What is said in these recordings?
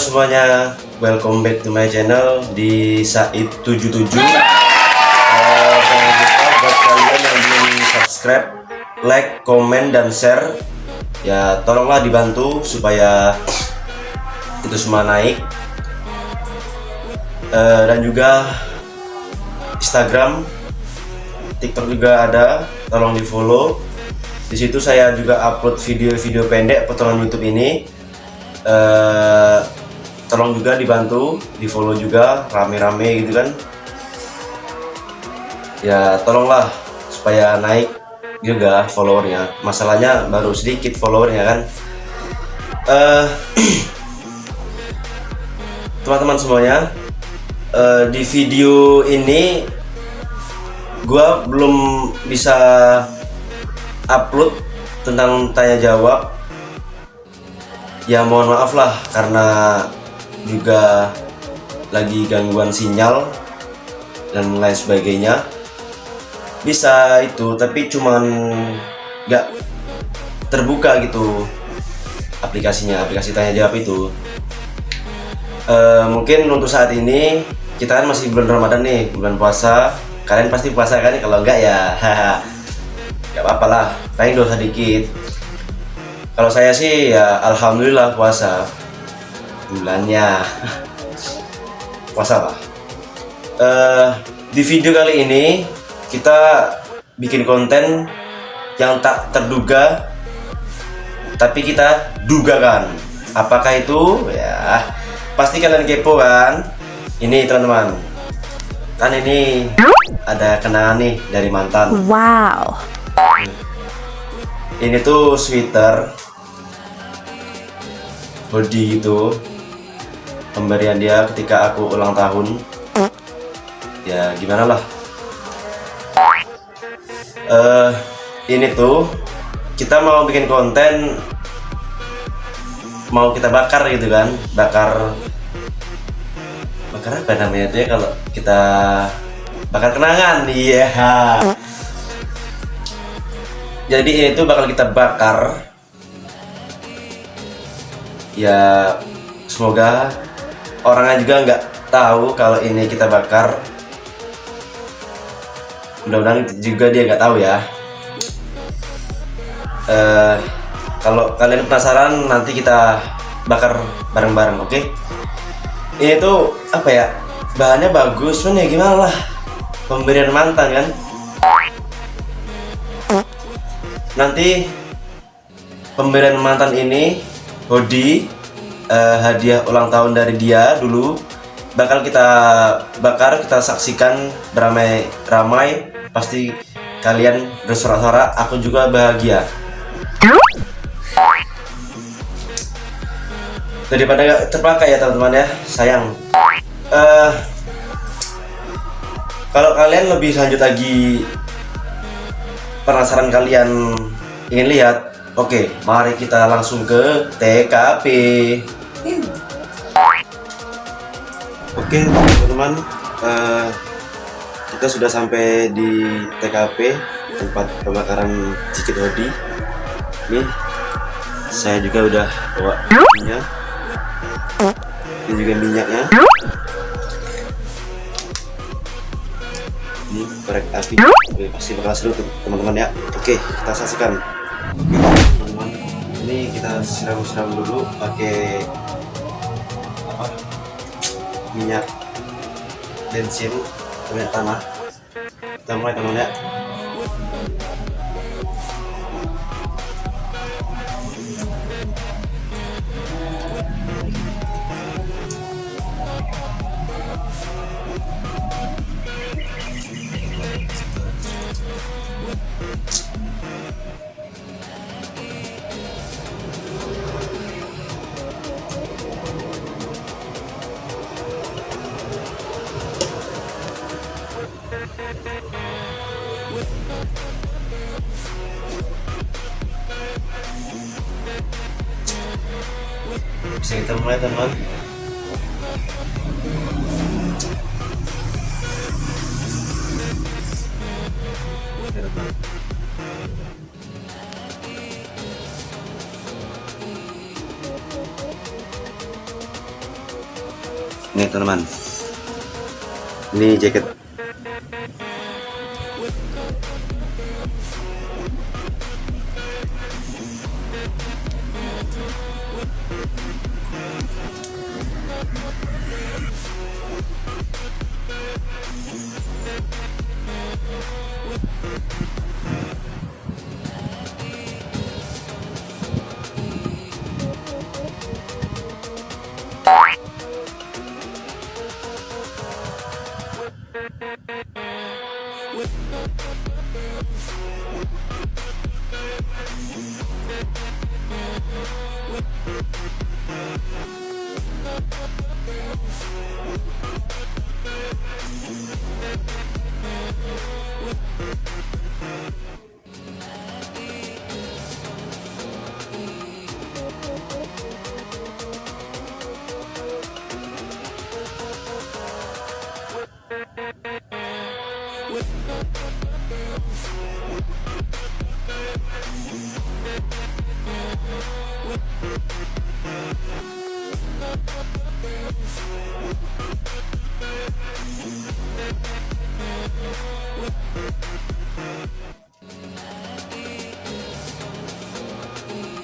Semuanya, welcome back to my channel di Said77 uh, Jangan lupa kalian yang belum subscribe, like, komen, dan share. Ya tolonglah dibantu supaya itu semua naik. Uh, Dan juga Instagram, TikTok juga ada, tolong di follow di situ saya juga upload video-video pendek potongan YouTube ini. Uh, tolong juga dibantu di follow juga rame-rame gitu kan. Ya tolonglah supaya naik juga followernya. Masalahnya baru sedikit followernya kan. Teman teman-teman semuanya uh, di video ini gua belum bisa upload tentang tanya jawab. Ya mohon maaf lah karena juga lagi gangguan sinyal dan lain sebagainya. Bisa itu tapi cuman nggak terbuka gitu aplikasinya aplikasi tanya jawab itu. E, mungkin untuk saat ini kita kan masih bulan Ramadan nih bulan puasa. Kalian pasti puasa kan kalau enggak ya nggak apa-apa lah. Paling dosa dikit. Kalau saya sih ya alhamdulillah puasa bulannya. Puasa apa? Uh, di video kali ini kita bikin konten yang tak terduga tapi kita duga kan apakah itu? Ya pasti kalian kepo kan? Ini teman-teman. Kan ini ada kenangan nih dari mantan. Wow. Ini tuh sweater hoodie itu pemberian dia ketika aku ulang tahun. Ya gimana lah. Uh, ini tuh kita mau bikin konten mau kita bakar gitu kan bakar bakar apa namanya itu ya kalau kita bakar kenangan iya. Yeah. jadi ini tuh bakal kita bakar. Ya semoga orangnya juga nggak tahu kalau ini kita bakar. Mudah-mudahan juga dia nggak tahu ya. Uh, kalau kalian penasaran nanti kita bakar bareng-bareng oke? Okay? ini tuh apa ya bahannya bagus cuman ya gimana lah pemberian mantan kan? Nanti pemberian mantan ini hoodie uh, hadiah ulang tahun dari dia dulu bakal kita bakar kita saksikan beramai-ramai pasti kalian bersorak-sorak aku juga bahagia. Daripada terpakai ya teman-teman ya sayang. Uh, kalau kalian lebih lanjut lagi penasaran kalian ingin lihat Oke, mari kita langsung ke TKP. Oke, teman-teman, uh, kita sudah sampai di TKP tempat pembakaran cicit hodi. Nih, saya juga udah bawa minyak. Ini juga minyaknya. Ini korek api. Oke, pasti bakal seru teman-teman ya. Oke, kita saksikan teman-teman ini kita siram-siram dulu pakai minyak bensin minyak tanah. Kita mulai teman ya bisa kita mulai teman Nih teman-teman. Ini jaket We'll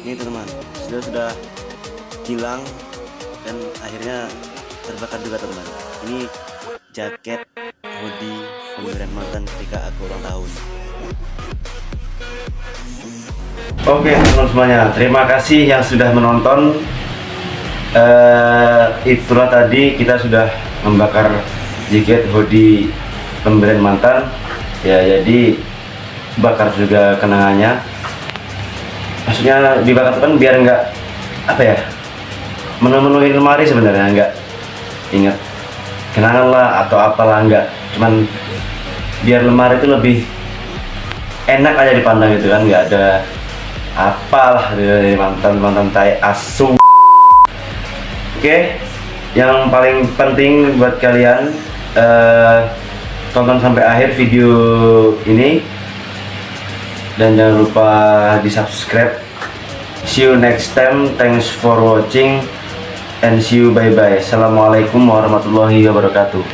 ini teman sudah sudah hilang dan akhirnya terbakar juga teman ini jaket hoodie pemberian mantan ketika aku ulang tahun. Oke teman semuanya terima kasih yang sudah menonton. Eh, itulah tadi kita sudah membakar jaket hoodie pemberian mantan. Ya jadi bakar juga kenangannya maksudnya dibakar itu kan biar nggak apa ya memenuhi lemari sebenarnya nggak ingat. Kenangan lah atau apalah nggak. Cuman biar lemari itu lebih enak aja dipandang gitu kan nggak ada apalah dari mantan mantan tai asu oke yang paling penting buat kalian eh, tonton sampai akhir video ini dan jangan lupa di subscribe. See you next time. Thanks for watching. And see you bye bye assalamualaikum warahmatullahi wabarakatuh